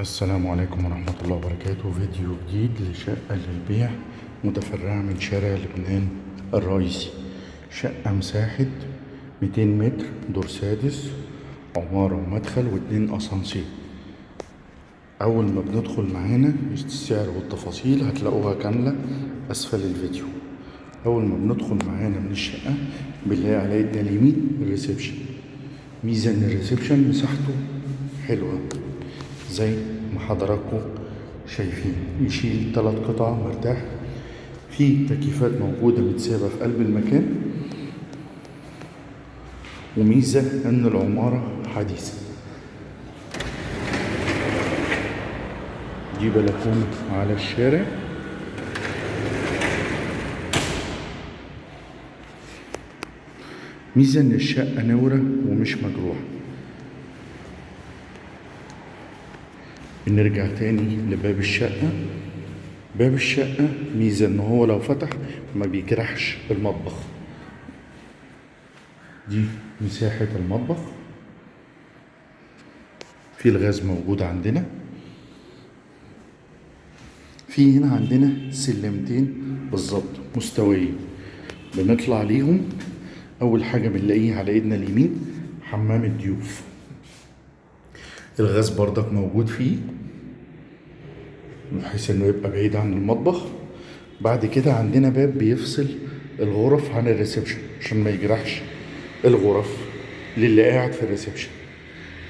السلام عليكم ورحمة الله وبركاته. فيديو جديد لشقة للبيع متفرعة من شارع لبنان الرئيسي. شقة مساحة 200 متر دور سادس عمارة ومدخل واتنين أسانسير. أول ما بندخل معانا السعر والتفاصيل هتلاقوها كاملة أسفل الفيديو. أول ما بندخل معانا من الشقة بنلاقي على ايدنا اليمين الريسبشن. ميزة إن الريسبشن مساحته حلوة. زي ما حضراتكم شايفين يشيل تلات قطع مرتاح. في تكييفات موجودة متسابة في قلب المكان. وميزة إن العمارة حديثة. دي بلكونة على الشارع. ميزة إن الشقة نورة ومش مجروحة. نرجع تاني لباب الشقة. باب الشقة ميزة إن هو لو فتح ما بيجرحش المطبخ. دي مساحة المطبخ. في الغاز موجود عندنا. في هنا عندنا سلمتين بالظبط مستويين. بنطلع ليهم. أول حاجة بنلاقيها على إيدنا اليمين حمام الضيوف. الغاز بردك موجود فيه بحيث إنه يبقى بعيد عن المطبخ. بعد كده عندنا باب بيفصل الغرف عن ال reception عشان ما يجرحش الغرف للي قاعد في ال reception.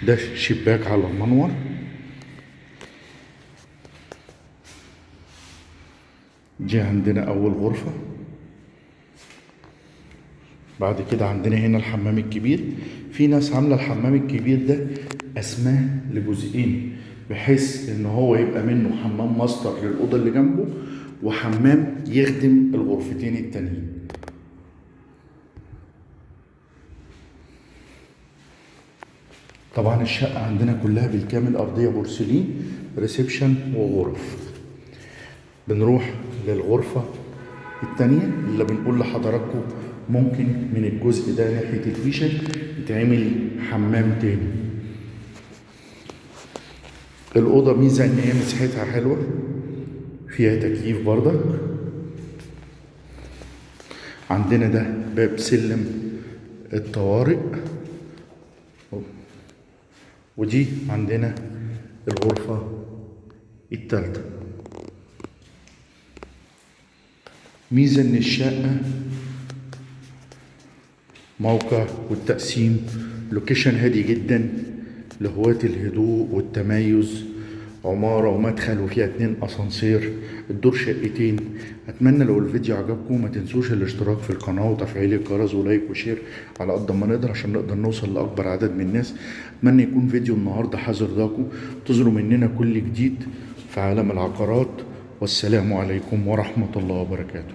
ده شباك على المنور. دي عندنا أول غرفة. بعد كده عندنا هنا الحمام الكبير. في ناس عاملة الحمام الكبير ده اسماه لجزئين بحيث إن هو يبقى منه حمام ماستر للأوضة اللي جنبه وحمام يخدم الغرفتين التانيين. طبعا الشقة عندنا كلها بالكامل أرضية بورسلين ريسبشن وغرف. بنروح للغرفة التانية اللي بنقول لحضراتكم ممكن من الجزء ده ناحية الفيشة يتعمل حمام تاني. الأوضة ميزة إن هي مساحتها حلوة فيها تكييف بردك عندنا ده باب سلم الطوارئ. ودي عندنا الغرفة التالتة. ميزة إن الشقة موقع والتقسيم location هادي جدا. لهواة الهدوء والتميز عمارة ومدخل وفيها اتنين أسانسير. الدور شقتين. أتمنى لو الفيديو عجبكم ما تنسوش الاشتراك في القناة وتفعيل الجرس و like و share على قد ما نقدر عشان نقدر نوصل لأكبر عدد من الناس. أتمنى يكون فيديو النهاردة حذر ضاكم تظهروا مننا كل جديد في عالم العقارات. والسلام عليكم ورحمة الله وبركاته.